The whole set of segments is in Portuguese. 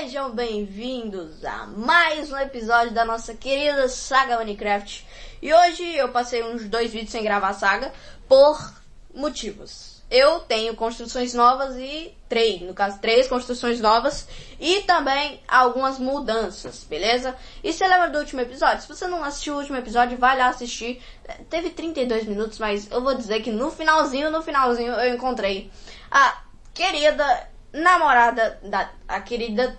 Sejam bem-vindos a mais um episódio da nossa querida saga Minecraft. E hoje eu passei uns dois vídeos sem gravar a saga por motivos. Eu tenho construções novas e três, no caso três construções novas e também algumas mudanças, beleza? E você lembra do último episódio? Se você não assistiu o último episódio, vai lá assistir. Teve 32 minutos, mas eu vou dizer que no finalzinho, no finalzinho eu encontrei a querida namorada da a querida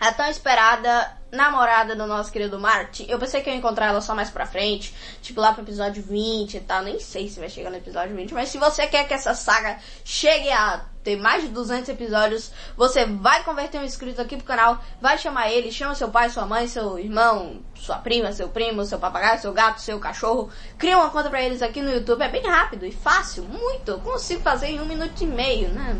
a tão esperada namorada do nosso querido Martin. Eu pensei que eu ia encontrar ela só mais pra frente, tipo lá pro episódio 20 e tal. Nem sei se vai chegar no episódio 20, mas se você quer que essa saga chegue a ter mais de 200 episódios, você vai converter um inscrito aqui pro canal, vai chamar ele, chama seu pai, sua mãe, seu irmão, sua prima, seu primo, seu papagaio, seu gato, seu cachorro. Cria uma conta pra eles aqui no YouTube, é bem rápido e fácil, muito. Eu consigo fazer em um minuto e meio, né?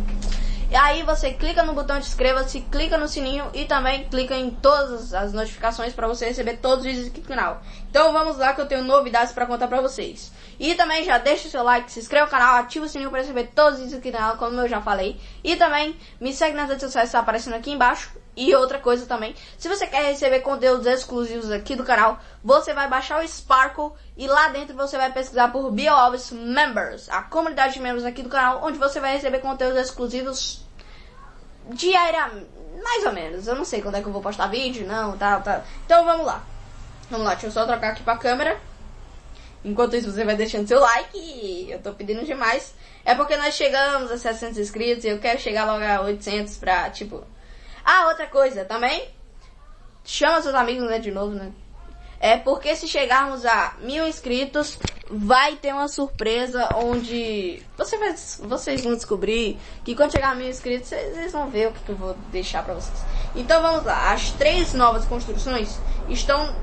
E aí você clica no botão de inscreva-se, clica no sininho e também clica em todas as notificações para você receber todos os vídeos aqui no canal. Então vamos lá que eu tenho novidades para contar para vocês. E também já deixa o seu like, se inscreva no canal, ativa o sininho para receber todos os vídeos aqui no canal, como eu já falei. E também me segue nas redes sociais, está aparecendo aqui embaixo. E outra coisa também, se você quer receber conteúdos exclusivos aqui do canal, você vai baixar o Sparkle e lá dentro você vai pesquisar por BioObs Members, a comunidade de membros aqui do canal, onde você vai receber conteúdos exclusivos diariamente, mais ou menos. Eu não sei quando é que eu vou postar vídeo, não, tá, tá. Então vamos lá. Vamos lá, deixa eu só trocar aqui pra câmera. Enquanto isso, você vai deixando seu like. Eu tô pedindo demais. É porque nós chegamos a 700 inscritos e eu quero chegar logo a 800 pra, tipo... Ah, outra coisa também. Chama seus amigos, né, de novo, né? É porque se chegarmos a mil inscritos, vai ter uma surpresa onde você vai, vocês vão descobrir que quando chegar a mil inscritos, vocês, vão ver o que, que eu vou deixar pra vocês. Então vamos lá. As três novas construções estão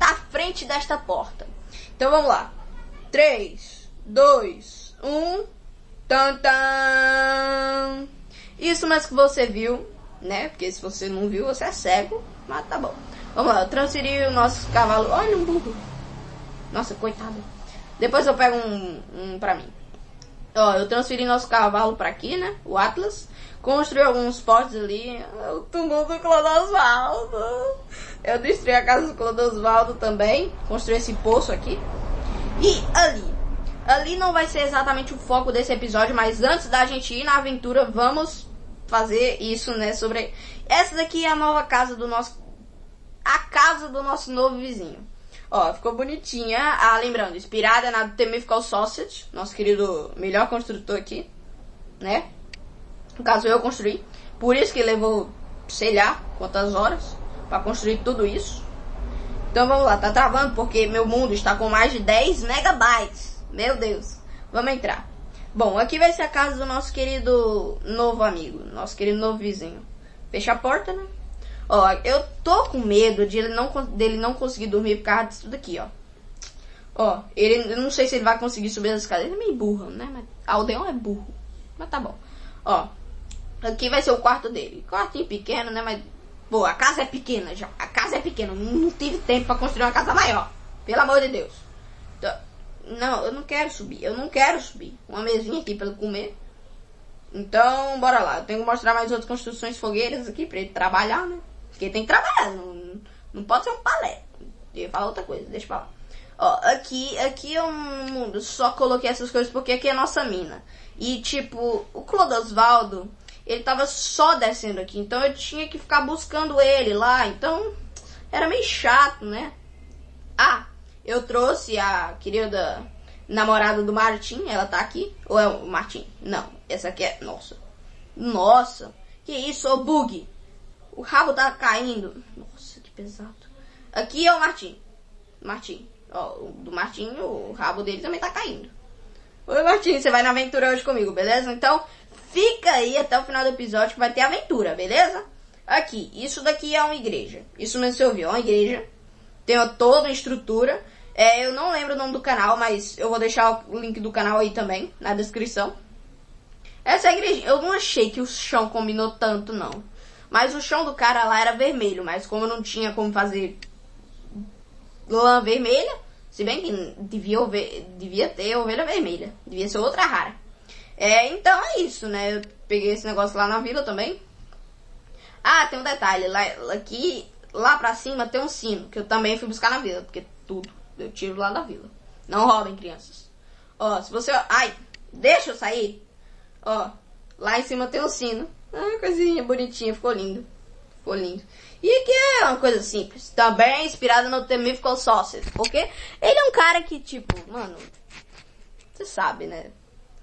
na frente desta porta. Então vamos lá. 3, 2, 1. Tan, tan. Isso mais que você viu, né? Porque se você não viu, você é cego. Mas tá bom. Vamos lá, eu transferi o nosso cavalo. Olha um burro. Nossa, coitado. Depois eu pego um, um pra mim. Ó, eu transferi nosso cavalo pra aqui, né? O Atlas. Construí alguns potes ali. O túmulo do Clodosvaldo. Eu destruí a casa do Clodosvaldo também. Construí esse poço aqui. E ali. Ali não vai ser exatamente o foco desse episódio, mas antes da gente ir na aventura, vamos fazer isso, né? Sobre. Essa daqui é a nova casa do nosso a casa do nosso novo vizinho. Ó, ficou bonitinha. Ah, lembrando, inspirada na The Mythical Sausage, nosso querido melhor construtor aqui, né? No caso, eu construí. Por isso que levou, sei lá, quantas horas para construir tudo isso. Então vamos lá, tá travando porque meu mundo está com mais de 10 megabytes. Meu Deus. Vamos entrar. Bom, aqui vai ser a casa do nosso querido novo amigo, nosso querido novo vizinho. Fecha a porta, né? Ó, eu tô com medo de ele não, dele não conseguir dormir por causa disso daqui, ó. Ó, ele, eu não sei se ele vai conseguir subir as escadas. Ele é meio burro, né? Mas Aldeão é burro. Mas tá bom. Ó, aqui vai ser o quarto dele. Quartinho pequeno, né? Mas, pô, a casa é pequena já. A casa é pequena. Não tive tempo pra construir uma casa maior. Pelo amor de Deus. Então, não, eu não quero subir. Eu não quero subir. Uma mesinha aqui pra ele comer. Então, bora lá. Eu tenho que mostrar mais outras construções fogueiras aqui pra ele trabalhar, né? Porque tem que trabalhar, não, não pode ser um palé. Eu ia falar outra coisa, deixa pra lá. Ó, aqui, aqui é um mundo. Só coloquei essas coisas porque aqui é nossa mina. E tipo, o Clodosvaldo, ele tava só descendo aqui. Então eu tinha que ficar buscando ele lá. Então era meio chato, né? Ah, eu trouxe a querida namorada do Martim. Ela tá aqui. Ou é o Martim? Não, essa aqui é. Nossa. Nossa. Que isso, ô bug. O rabo tá caindo. Nossa, que pesado. Aqui é o Martim. Martim. Ó, do Martim, o rabo dele também tá caindo. Oi, Martim, você vai na aventura hoje comigo, beleza? Então, fica aí até o final do episódio que vai ter aventura, beleza? Aqui, isso daqui é uma igreja. Isso mesmo você ouviu, é uma igreja. Tem toda a estrutura. É, eu não lembro o nome do canal, mas eu vou deixar o link do canal aí também, na descrição. Essa é igreja. Eu não achei que o chão combinou tanto, não. Mas o chão do cara lá era vermelho, mas como não tinha como fazer lã vermelha, se bem que devia, devia ter ovelha vermelha, devia ser outra rara. É, então é isso, né? Eu peguei esse negócio lá na vila também. Ah, tem um detalhe. Lá, aqui, lá pra cima tem um sino, que eu também fui buscar na vila, porque tudo eu tiro lá da vila. Não roubem, crianças. Ó, se você... Ai, deixa eu sair. Ó, lá em cima tem um sino. Ah, coisinha bonitinha, ficou lindo. Ficou lindo. E aqui é uma coisa simples. Também inspirada no The Mythical Sausage. Porque ele é um cara que, tipo, mano... Você sabe, né?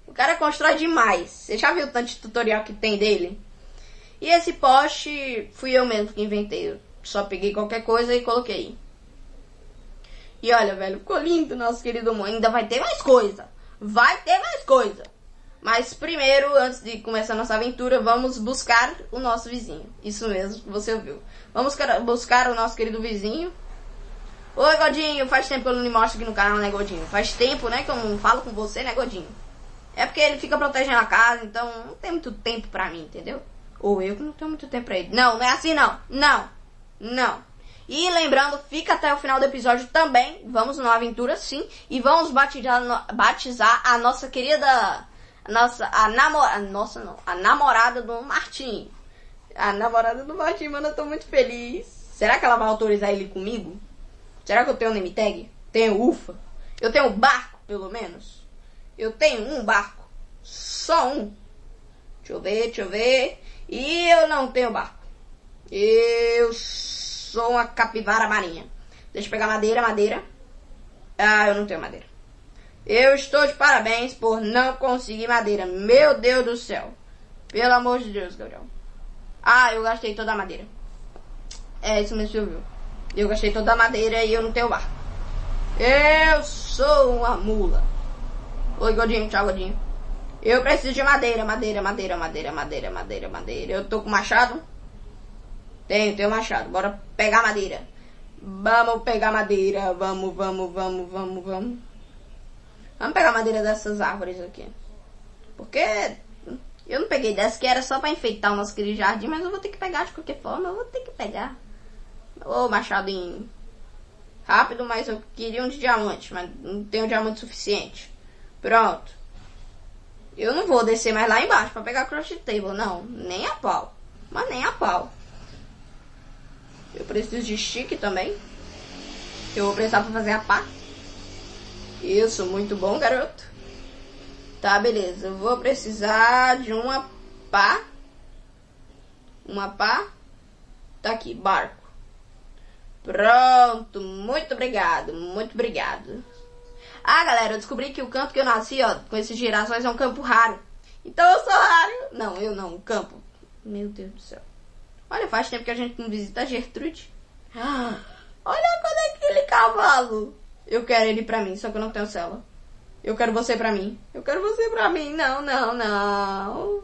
O cara constrói demais. Você já viu o tanto de tutorial que tem dele? E esse poste fui eu mesmo que inventei. Eu só peguei qualquer coisa e coloquei. E olha, velho, ficou lindo, nosso querido amor. Ainda vai ter mais coisa. Vai ter mais coisa. Mas primeiro, antes de começar nossa aventura, vamos buscar o nosso vizinho. Isso mesmo, você ouviu. Vamos buscar o nosso querido vizinho. Oi, Godinho. Faz tempo que eu não me mostro aqui no canal, né, Godinho? Faz tempo, né, que eu não falo com você, né, Godinho? É porque ele fica protegendo a casa, então não tem muito tempo pra mim, entendeu? Ou eu que não tenho muito tempo pra ele. Não, não é assim não. Não. Não. E lembrando, fica até o final do episódio também. Vamos numa aventura sim. E vamos batizar, batizar a nossa querida. A nossa. A namorada. Nossa, não. A namorada do Martim. A namorada do Martim, mano, eu tô muito feliz. Será que ela vai autorizar ele comigo? Será que eu tenho name tag? Tenho ufa. Eu tenho barco, pelo menos. Eu tenho um barco. Só um. Deixa eu ver, deixa eu ver. E eu não tenho barco. Eu sou uma capivara marinha. Deixa eu pegar madeira, madeira. Ah, eu não tenho madeira. Eu estou de parabéns por não conseguir madeira. Meu Deus do céu. Pelo amor de Deus, Gabriel. Ah, eu gastei toda a madeira. É, isso mesmo, viu? Eu gastei toda a madeira e eu não tenho barco. Eu sou uma mula. Oi, Godinho. Tchau, Godinho. Eu preciso de madeira, madeira, madeira, madeira, madeira, madeira, madeira. Eu tô com machado? Tenho, tenho machado. Bora pegar madeira. Vamos pegar madeira. Vamos, vamos, vamos, vamos, vamos. Vamos pegar madeira dessas árvores aqui. Porque eu não peguei dessa que era só pra enfeitar o nosso querido jardim, mas eu vou ter que pegar de qualquer forma. Eu vou ter que pegar. Ô, machado em rápido, mas eu queria um de diamante, mas não tenho diamante suficiente. Pronto. Eu não vou descer mais lá embaixo para pegar crochet table, não. Nem a pau. Mas nem a pau. Eu preciso de stick também. Eu vou precisar para fazer a pá. Isso, muito bom, garoto. Tá, beleza. Eu vou precisar de uma pá. Uma pá. Tá aqui, barco. Pronto, muito obrigado, muito obrigado. Ah, galera, eu descobri que o campo que eu nasci, ó, com esses girassóis é um campo raro. Então eu sou raro. Não, eu não, o campo. Meu Deus do céu. Olha, faz tempo que a gente não visita a Gertrude. Ah, olha quando é aquele cavalo. Eu quero ele pra mim, só que eu não tenho cela. Eu quero você pra mim. Eu quero você pra mim. Não, não, não.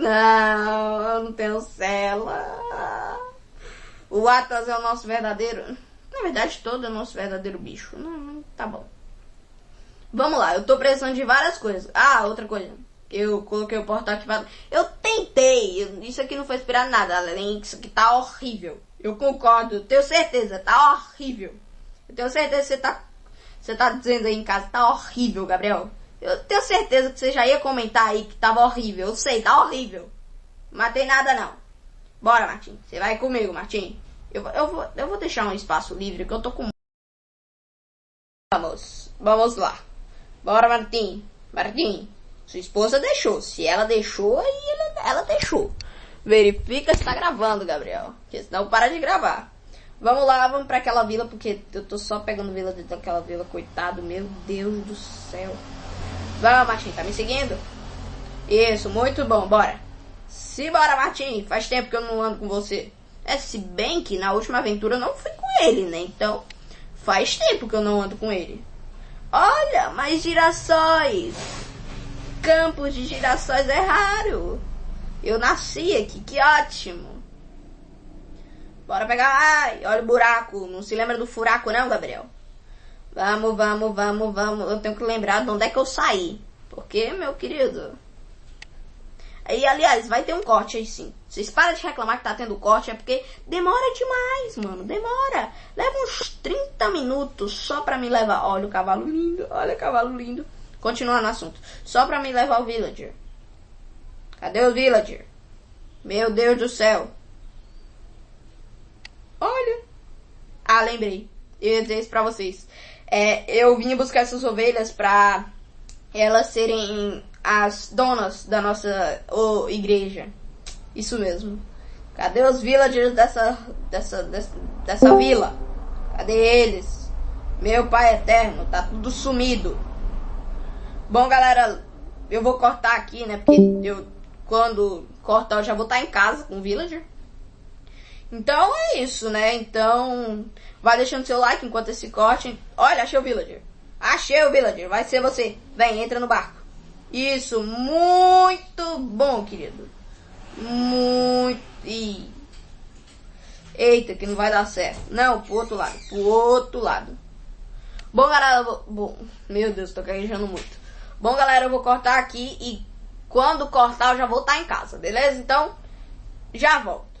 Não, eu não tenho cela. O Atlas é o nosso verdadeiro. Na verdade, todo é o nosso verdadeiro bicho. Não, tá bom. Vamos lá, eu tô precisando de várias coisas. Ah, outra coisa. Eu coloquei o portal ativado. Eu tentei. Isso aqui não foi inspirado nada, além disso aqui tá horrível. Eu concordo, tenho certeza, tá horrível. Eu tenho certeza que você tá. Você tá dizendo aí em casa, tá horrível, Gabriel. Eu tenho certeza que você já ia comentar aí que tava horrível. Eu sei, tá horrível. Matei nada não. Bora, Martim. Você vai comigo, Martim. Eu, eu, vou, eu vou deixar um espaço livre que eu tô com. Vamos, vamos lá. Bora, Martim. Martim, sua esposa deixou. Se ela deixou, aí ela, ela deixou. Verifica se tá gravando, Gabriel. Porque senão para de gravar. Vamos lá, vamos para aquela vila, porque eu tô só pegando vila dentro daquela vila, coitado, meu Deus do céu. Vamos, Martim, tá me seguindo? Isso, muito bom, bora. Simbora, Martim, faz tempo que eu não ando com você. É, se bem que na última aventura eu não fui com ele, né? Então, faz tempo que eu não ando com ele. Olha, mais girassóis. Campos de girassóis é raro. Eu nasci aqui, que ótimo. Bora pegar. Ai, olha o buraco. Não se lembra do furaco não, Gabriel? Vamos, vamos, vamos, vamos. Eu tenho que lembrar de onde é que eu saí. Porque, meu querido... E, aliás, vai ter um corte aí sim. Vocês param de reclamar que tá tendo corte, é porque demora demais, mano. Demora. Leva uns 30 minutos só pra me levar. Olha o cavalo lindo, olha o cavalo lindo. Continuando o assunto. Só pra me levar o villager. Cadê o villager? Meu Deus do céu. Ah, lembrei. Eu ia dizer isso pra vocês. É, eu vim buscar essas ovelhas pra elas serem as donas da nossa oh, igreja. Isso mesmo. Cadê os villagers dessa, dessa, dessa, dessa vila? Cadê eles? Meu pai eterno, tá tudo sumido. Bom, galera, eu vou cortar aqui, né? Porque eu, quando cortar, eu já vou estar em casa com o villager. Então é isso, né? Então, vai deixando seu like enquanto esse corte. Olha, achei o villager. Achei o villager. Vai ser você. Vem, entra no barco. Isso, muito bom, querido. Muito. Ih. Eita, que não vai dar certo. Não, pro outro lado. Pro outro lado. Bom, galera, vou... bom, meu Deus, tô gaguejando muito. Bom, galera, eu vou cortar aqui e quando cortar eu já vou estar em casa, beleza? Então, já volto.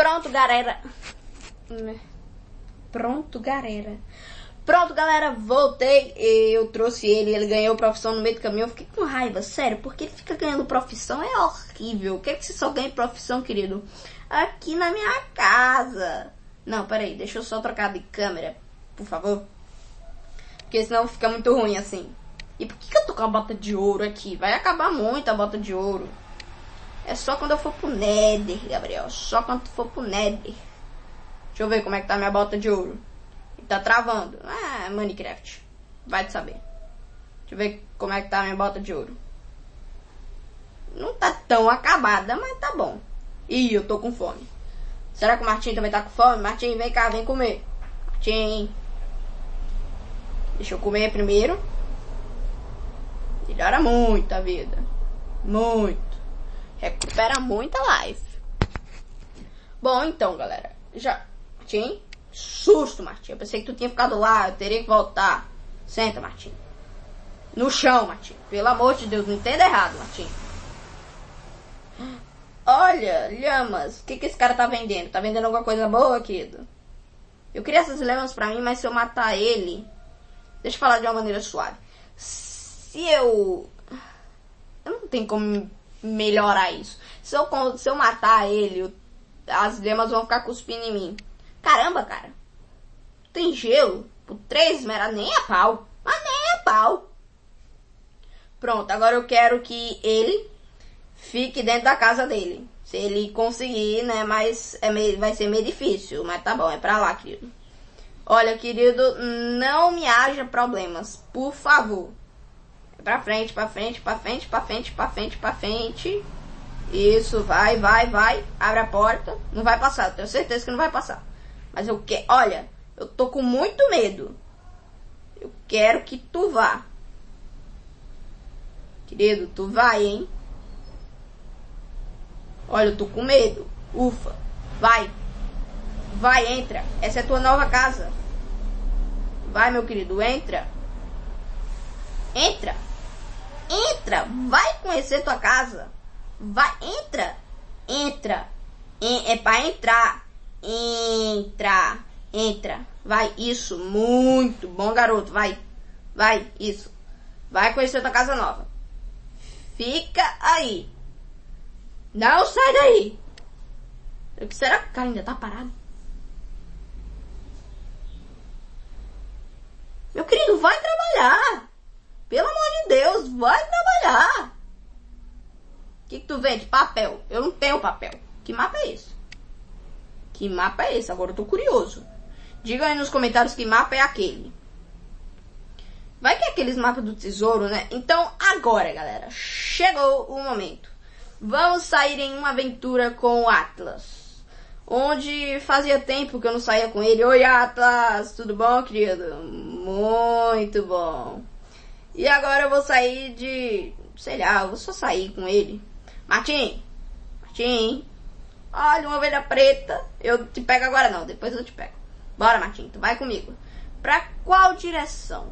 Pronto, galera. Pronto, galera. Pronto, galera, voltei. Eu trouxe ele, ele ganhou profissão no meio do caminho. Eu fiquei com raiva, sério, porque ele fica ganhando profissão. É horrível. O que é que você só ganha profissão, querido? Aqui na minha casa. Não, peraí, deixa eu só trocar de câmera, por favor. Porque senão fica muito ruim assim. E por que, que eu tô com a bota de ouro aqui? Vai acabar muito a bota de ouro. É só quando eu for pro Nether, Gabriel. Só quando for pro Nether. Deixa eu ver como é que tá minha bota de ouro. Tá travando. Ah, Minecraft. Vai te saber. Deixa eu ver como é que tá minha bota de ouro. Não tá tão acabada, mas tá bom. Ih, eu tô com fome. Será que o Martim também tá com fome? Martim, vem cá, vem comer. Martim. Deixa eu comer primeiro. Melhora muito a vida. Muito. Recupera muito a life. Bom, então, galera. Já. Martim. Susto, Martim. Eu pensei que tu tinha ficado lá. Eu teria que voltar. Senta, Martim. No chão, Martim. Pelo amor de Deus, não entenda errado, Martim. Olha, lhamas. O que, que esse cara tá vendendo? Tá vendendo alguma coisa boa, querido? Eu queria essas lhamas pra mim, mas se eu matar ele... Deixa eu falar de uma maneira suave. Se eu... Eu não tenho como melhorar isso. Se eu, se eu matar ele, as lhamas vão ficar cuspindo em mim. Caramba, cara. Tem gelo. Por três esmeraldas, nem a pau. Mas nem a pau. Pronto, agora eu quero que ele fique dentro da casa dele. Se ele conseguir, né? Mas é meio, vai ser meio difícil. Mas tá bom, é pra lá, querido. Olha, querido, não me haja problemas. Por favor. Pra frente, pra frente, pra frente, pra frente, pra frente, pra frente. Isso, vai, vai, vai. Abre a porta. Não vai passar, tenho certeza que não vai passar. Mas eu quero. Olha, eu tô com muito medo. Eu quero que tu vá. Querido, tu vai, hein? Olha, eu tô com medo. Ufa. Vai. Vai, entra. Essa é tua nova casa. Vai, meu querido, entra. Entra. Entra. Vai conhecer tua casa. Vai, entra. Entra. É pra entrar. Entra. Entra. Vai, isso. Muito bom, garoto. Vai. Vai, isso. Vai conhecer tua casa nova. Fica aí. Não sai daí! Será que o cara ainda tá parado? Meu querido, vai trabalhar! Pelo amor de Deus, vai trabalhar! O que, que tu vende? Papel. Eu não tenho papel. Que mapa é esse? Que mapa é esse? Agora eu tô curioso. Diga aí nos comentários que mapa é aquele. Vai que é aqueles mapas do tesouro, né? Então, agora, galera, chegou o momento. Vamos sair em uma aventura com o Atlas. Onde fazia tempo que eu não saía com ele. Oi, Atlas! Tudo bom, querido? Muito bom. E agora eu vou sair de... Sei lá, eu vou só sair com ele. Martim! Martim! Olha, uma ovelha preta. Eu te pego agora não, depois eu te pego. Bora, Martim, tu vai comigo. Pra qual direção?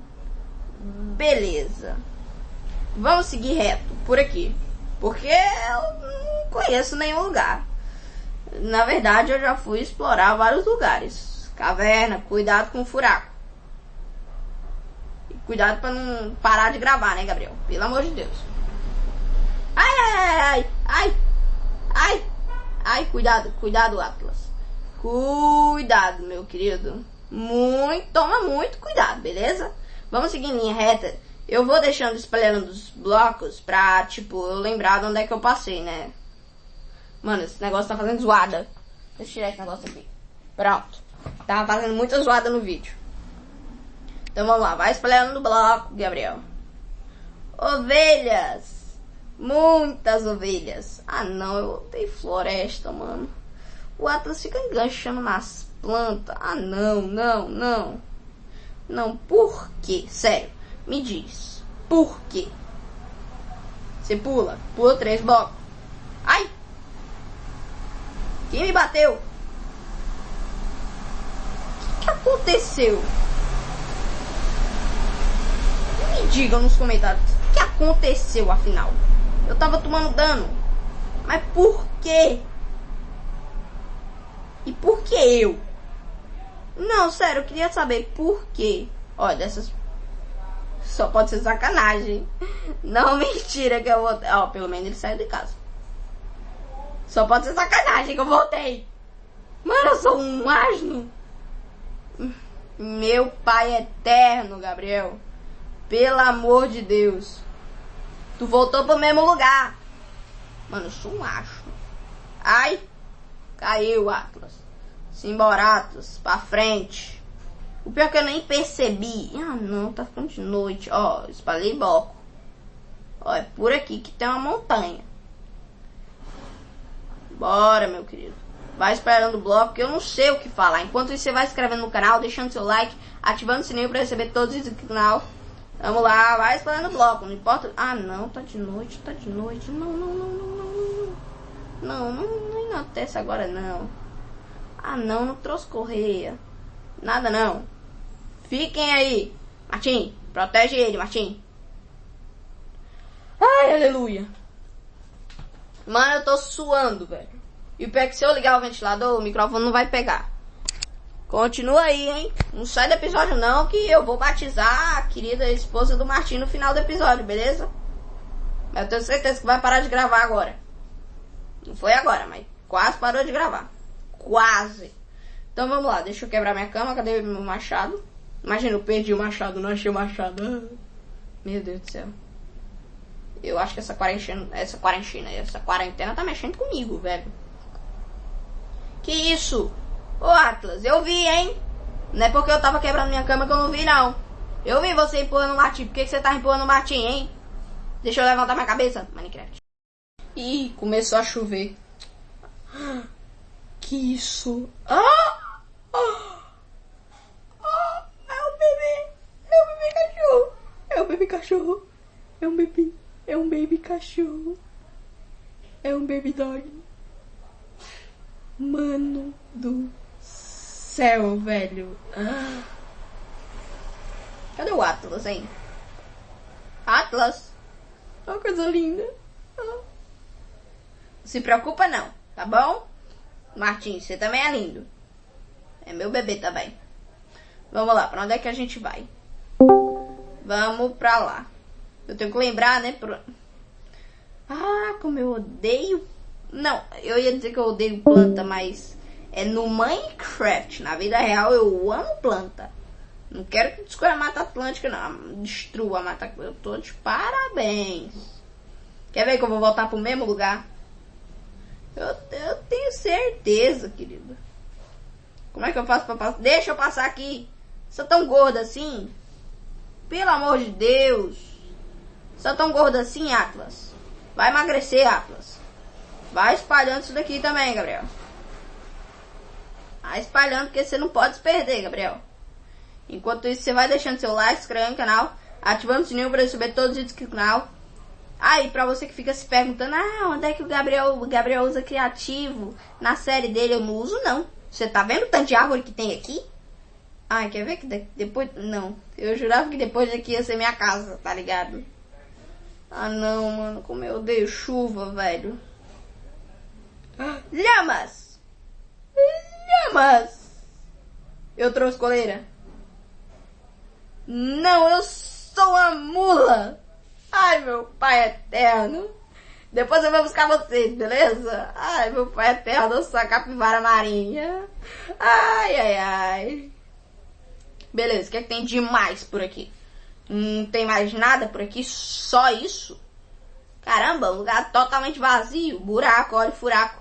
Beleza. Vamos seguir reto, por aqui. Porque eu não conheço nenhum lugar. Na verdade, eu já fui explorar vários lugares. Caverna, cuidado com o furaco. Cuidado para não parar de gravar, né, Gabriel? Pelo amor de Deus. Ai, ai, ai, ai, Ai! Ai! Ai, cuidado, cuidado, Atlas. Cuidado, meu querido. Muito, toma muito cuidado, beleza? Vamos seguir em linha reta. Eu vou deixando espalhando os blocos pra, tipo, eu lembrar de onde é que eu passei, né? Mano, esse negócio tá fazendo zoada. Deixa eu tirar esse negócio aqui. Pronto. Tava fazendo muita zoada no vídeo. Então vamos lá, vai espalhando no bloco, Gabriel. Ovelhas. Muitas ovelhas. Ah não, eu odeio floresta, mano. O Atlas fica enganchando nas plantas. Ah não, não, não. Não, por quê? Sério, me diz. Por quê? Você pula, pula três blocos. Ai! Quem me bateu? O que, que aconteceu? Digam nos comentários o que aconteceu afinal. Eu tava tomando dano. Mas por quê? E por que eu? Não, sério, eu queria saber por quê. Olha, dessas. Só pode ser sacanagem. Não, mentira que eu vou. Ó, pelo menos ele saiu de casa. Só pode ser sacanagem que eu voltei. Mano, eu sou um asno. Meu pai eterno, Gabriel. Pelo amor de Deus. Tu voltou pro mesmo lugar. Mano, eu sou um acho. Ai. Caiu, Atlas. Simbora, Atlas. Pra frente. O pior é que eu nem percebi. Ah, não. Tá ficando de noite. Ó, espalhei bloco. Ó, é por aqui que tem uma montanha. Bora, meu querido. Vai esperando o bloco, que eu não sei o que falar. Enquanto isso, você vai se inscrevendo no canal, deixando seu like, ativando o sininho para receber todos os vídeos do canal. Vamos lá, vai esperando o bloco, não importa. Ah, não, tá de noite, tá de noite. Não, não, não, não, não. Não, não, não enaltece agora, não. Ah, não, não trouxe correia. Nada, não. Fiquem aí. Martim, protege ele, Martim. Ai, aleluia. Mano, eu tô suando, velho. E o pior é que se eu ligar o ventilador, o microfone não vai pegar. Continua aí, hein? Não sai do episódio não, que eu vou batizar a querida esposa do Martim no final do episódio, beleza? Mas eu tenho certeza que vai parar de gravar agora. Não foi agora, mas quase parou de gravar. Quase. Então vamos lá, deixa eu quebrar minha cama. Cadê meu machado? Imagina, eu perdi o machado, não achei o machado. Ah, meu Deus do céu. Eu acho que essa quarentena, essa quarentena, essa quarentena tá mexendo comigo, velho. Que isso? Ô Atlas, eu vi, hein? Não é porque eu tava quebrando minha cama que eu não vi, não. Eu vi você empurrando o Martim. Por que, que você tá empurrando o Martim, hein? Deixa eu levantar minha cabeça, Minecraft. Ih, começou a chover. Que isso? Ah! ah! ah! É um bebê! É um bebê cachorro! É um bebê cachorro! É um bebê! É um baby cachorro. É um baby dog. Mano do céu, velho. Ah. Cadê o Atlas, hein? Atlas. Oh, coisa linda. Ah. Não se preocupa não, tá bom? Martins, você também é lindo. É meu bebê também. Vamos lá, pra onde é que a gente vai? Vamos pra lá. Eu tenho que lembrar, né? Pro... Ah, como eu odeio. Não, eu ia dizer que eu odeio planta, mas é no Minecraft. Na vida real eu amo planta. Não quero que descubra a Mata Atlântica, não. Destrua a Mata Eu tô de parabéns. Quer ver que eu vou voltar pro mesmo lugar? Eu, eu tenho certeza, querido. Como é que eu faço pra passar? Deixa eu passar aqui. Você tão gorda assim? Pelo amor de Deus. Só tão gordo assim, Atlas. Vai emagrecer, Atlas. Vai espalhando isso daqui também, Gabriel. Vai espalhando, porque você não pode se perder, Gabriel. Enquanto isso, você vai deixando seu like, inscrevendo no canal, ativando o sininho para receber todos os vídeos do canal. Aí, ah, pra você que fica se perguntando, ah, onde é que o Gabriel, o Gabriel usa criativo na série dele? Eu não uso, não. Você tá vendo o tanto de árvore que tem aqui? Ai, quer ver que depois... Não, eu jurava que depois daqui ia ser minha casa, tá ligado? Ah não, mano, como eu odeio chuva, velho. Lhamas! Lhamas! Eu trouxe coleira. Não, eu sou a mula! Ai, meu pai eterno! Depois eu vou buscar vocês, beleza? Ai, meu pai é terra da capivara marinha. Ai, ai, ai. Beleza, o que é que tem de mais por aqui? Não tem mais nada por aqui, só isso? Caramba, um lugar totalmente vazio. Buraco, olha o furaco.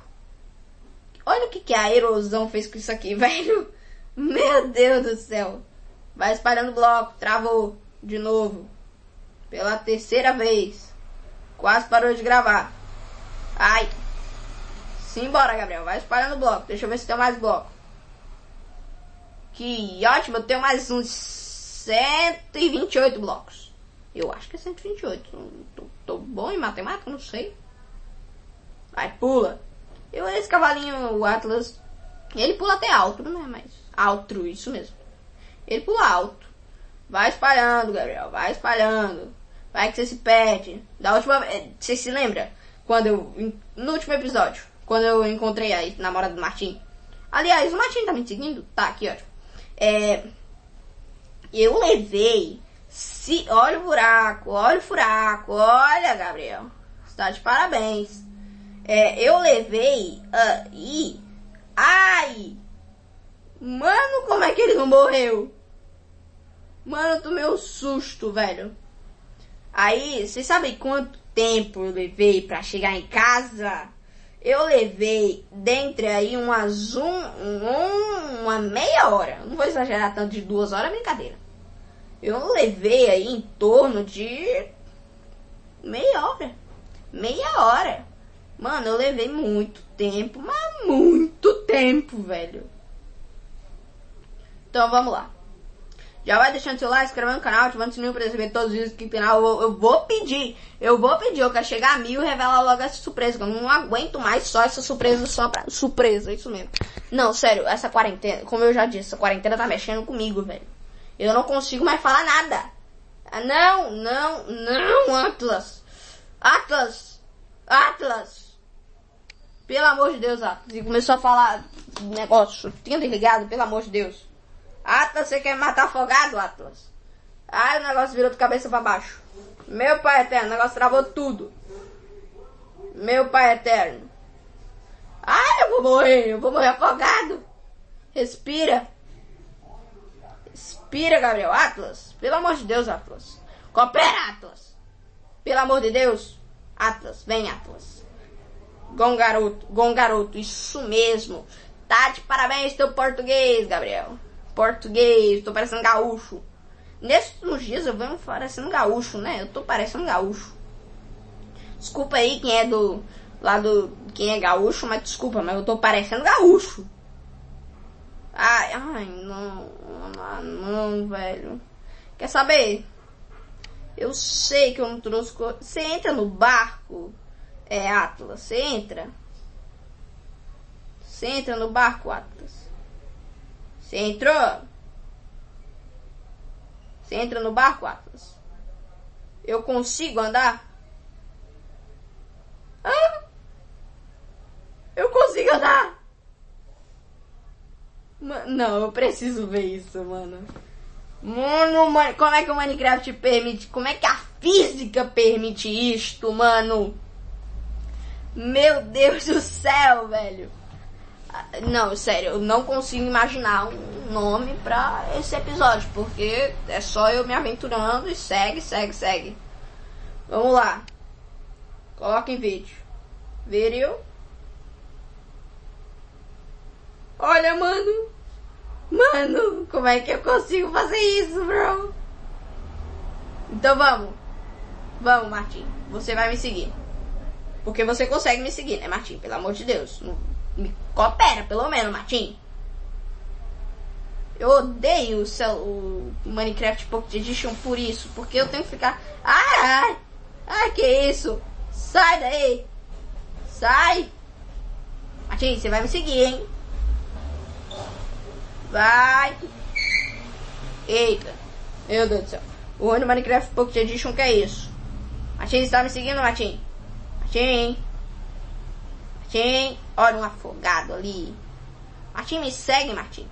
Olha o que, que a erosão fez com isso aqui, velho. Meu Deus do céu. Vai espalhando bloco, travou. De novo. Pela terceira vez. Quase parou de gravar. Ai. Simbora, Gabriel. Vai espalhando bloco. Deixa eu ver se tem mais bloco. Que ótimo, eu tenho mais uns 128 blocos. Eu acho que é 128. Tô, tô bom em matemática, não sei. Vai, pula. Eu, esse cavalinho, o Atlas, ele pula até alto, não é mais alto, isso mesmo. Ele pula alto. Vai espalhando, Gabriel, vai espalhando. Vai que você se perde. Da última vez, você se lembra? Quando eu, no último episódio, quando eu encontrei a namorada do Martim. Aliás, o Martim tá me seguindo? Tá, aqui, ótimo. É, eu levei. Se, olha o buraco, olha o furaco, olha, Gabriel. Está de parabéns. É, eu levei uh, e. Ai! Mano, como é que ele não morreu? Mano, eu tomei um susto, velho. Aí, vocês sabem quanto tempo eu levei para chegar em casa? Eu levei dentre aí umas um, um, uma meia hora. Não vou exagerar tanto de duas horas, brincadeira. Eu levei aí em torno de meia hora. Meia hora. Mano, eu levei muito tempo, mas muito tempo, velho. Então vamos lá. Já vai deixando seu like, inscrevendo no canal, ativando o sininho para receber todos os vídeos que final. Eu, eu, vou pedir, eu vou pedir, eu quero chegar a mil e revelar logo essa surpresa. Que eu não aguento mais só essa surpresa só pra. Surpresa, isso mesmo. Não, sério, essa quarentena, como eu já disse, essa quarentena tá mexendo comigo, velho. Eu não consigo mais falar nada. Não, não, não, Atlas. Atlas. Atlas. Pelo amor de Deus, Atlas. E começou a falar negócio. Tinha desligado, pelo amor de Deus. Atlas, você quer matar afogado, Atlas? Ai, o negócio virou de cabeça para baixo. Meu pai eterno, o negócio travou tudo. Meu pai eterno. Ai, eu vou morrer, eu vou morrer afogado. Respira. Respira, Gabriel. Atlas, pelo amor de Deus, Atlas. Coopera, Atlas. Pelo amor de Deus. Atlas, vem, Atlas. Gon garoto, gon garoto, isso mesmo. Tá de parabéns teu português, Gabriel português, tô parecendo gaúcho. Nesses dias eu venho parecendo gaúcho, né? Eu tô parecendo gaúcho. Desculpa aí quem é do. Lá do. Quem é gaúcho, mas desculpa, mas eu tô parecendo gaúcho. Ai, ai, não. Não, não, velho. Quer saber? Eu sei que eu não trouxe. Você entra no barco, é Atlas, você entra. Você entra no barco, Atlas. Você entrou? Você entra no barco, Atlas? Eu consigo andar? Ah! Eu consigo andar! Não, eu preciso ver isso, mano. Mano, como é que o Minecraft permite? Como é que a física permite isto, mano? Meu Deus do céu, velho. Não, sério, eu não consigo imaginar um nome pra esse episódio, porque é só eu me aventurando e segue, segue, segue. Vamos lá. Coloca em vídeo. Vídeo. Olha, mano. Mano, como é que eu consigo fazer isso, bro? Então vamos. Vamos, Martim. Você vai me seguir. Porque você consegue me seguir, né, Martim? Pelo amor de Deus. Me coopera, pelo menos, Martim. Eu odeio o, cel, o Minecraft Pocket Edition por isso, porque eu tenho que ficar. Ai, ai, ai, que isso? Sai daí! Sai! Martim, você vai me seguir, hein? Vai! Eita! Meu Deus do céu. O ano Minecraft Pocket Edition que é isso? Martim, você tá me seguindo, Martim? Martim? Martim? Olha um afogado ali. Martim, me segue, Martim.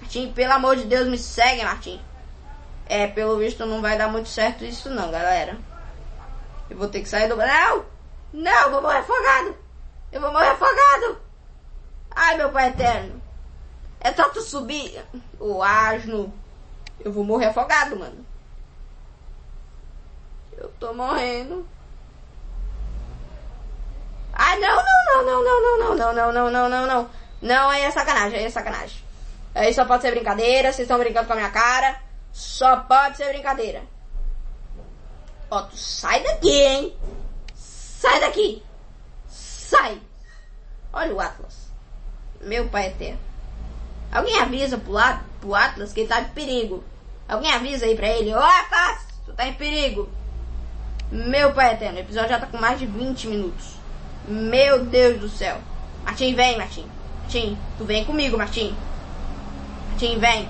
Martim, pelo amor de Deus, me segue, Martim. É, pelo visto não vai dar muito certo isso não, galera. Eu vou ter que sair do... Não! Não, eu vou morrer afogado. Eu vou morrer afogado. Ai, meu pai eterno. É só tu subir. O asno. Eu vou morrer afogado, mano. Eu tô morrendo. Ai, não, não, não, não, não, não, não, não, não, não, não, não. Não, aí é sacanagem, aí é sacanagem. Aí só pode ser brincadeira, vocês estão brincando com a minha cara. Só pode ser brincadeira. Ó, tu sai daqui, hein? Sai daqui! Sai! Olha o Atlas. Meu pai eterno. Alguém avisa pro, lado, pro Atlas que ele tá em perigo. Alguém avisa aí pra ele. Ô, Atlas! Tu tá em perigo. Meu pai eterno. O episódio já tá com mais de 20 minutos. Meu Deus do céu. Martim, vem, Martim. Martim, tu vem comigo, Martim. Martim, vem.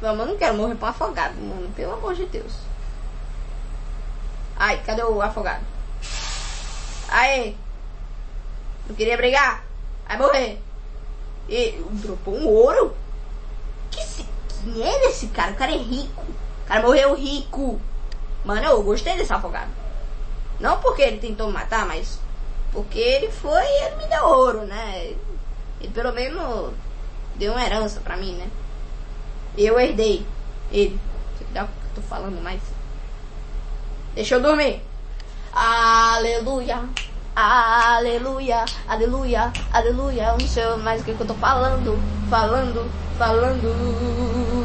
Vamos, eu não quero morrer pra afogado, mano. Pelo amor de Deus. Ai, cadê o afogado? Aí. Não queria brigar? Vai morrer. E dropou um ouro? Que se, quem é esse cara? O cara é rico. O cara morreu rico. Mano, eu gostei desse afogado. Não porque ele tentou me matar, mas porque ele foi e ele me deu ouro, né? Ele pelo menos deu uma herança pra mim, né? Eu herdei ele. Dá o que eu tô falando mais. Deixa eu dormir. Aleluia. Aleluia, aleluia, aleluia. Eu não sei mais o que eu tô falando, falando, falando.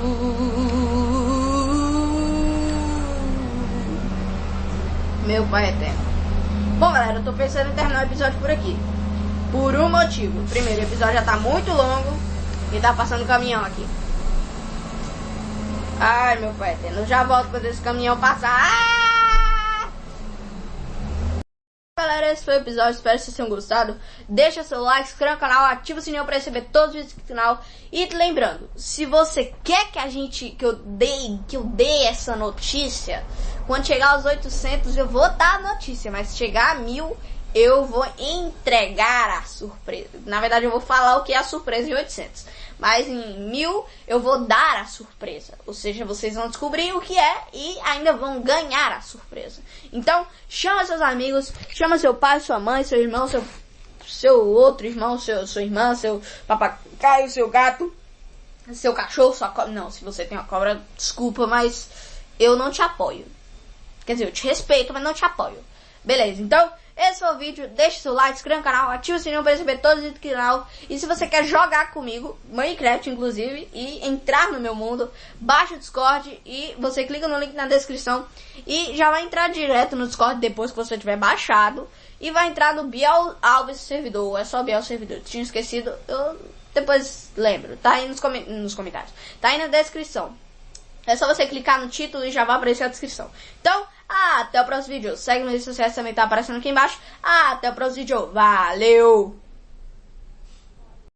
Meu pai eterno. Bom, galera, eu tô pensando em terminar o episódio por aqui. Por um motivo. Primeiro, o episódio já tá muito longo e tá passando caminhão aqui. Ai, meu pai eterno. Eu já volto quando esse caminhão passar. Ah! Galera, esse foi o episódio, espero que vocês tenham gostado. Deixa seu like, se inscreva no canal, ativa o sininho para receber todos os vídeos do canal. E lembrando, se você quer que a gente, que eu dei, que eu dei essa notícia, quando chegar aos 800 eu vou dar a notícia, mas se chegar a mil eu vou entregar a surpresa. Na verdade eu vou falar o que é a surpresa em 800 mas em mil eu vou dar a surpresa. Ou seja, vocês vão descobrir o que é e ainda vão ganhar a surpresa. Então, chama seus amigos, chama seu pai, sua mãe, seu irmão, seu, seu outro irmão, seu, sua irmã, seu papagaio, seu gato, seu cachorro, sua cobra. Não, se você tem uma cobra, desculpa, mas eu não te apoio. Quer dizer, eu te respeito, mas não te apoio. Beleza, então esse foi o vídeo. Deixe seu like, inscreva no canal, ative o sininho para receber todos os vídeos do canal. E se você quer jogar comigo, Minecraft inclusive, e entrar no meu mundo, baixa o Discord e você clica no link na descrição. E já vai entrar direto no Discord depois que você tiver baixado. E vai entrar no Biel Alves servidor. É só Biel servidor. Tinha esquecido, eu depois lembro. Tá aí nos, com nos comentários. Tá aí na descrição. É só você clicar no título e já vai aparecer a descrição. Então, até o próximo vídeo. Segue nas redes sociais também tá aparecendo aqui embaixo. Até o próximo vídeo. Valeu!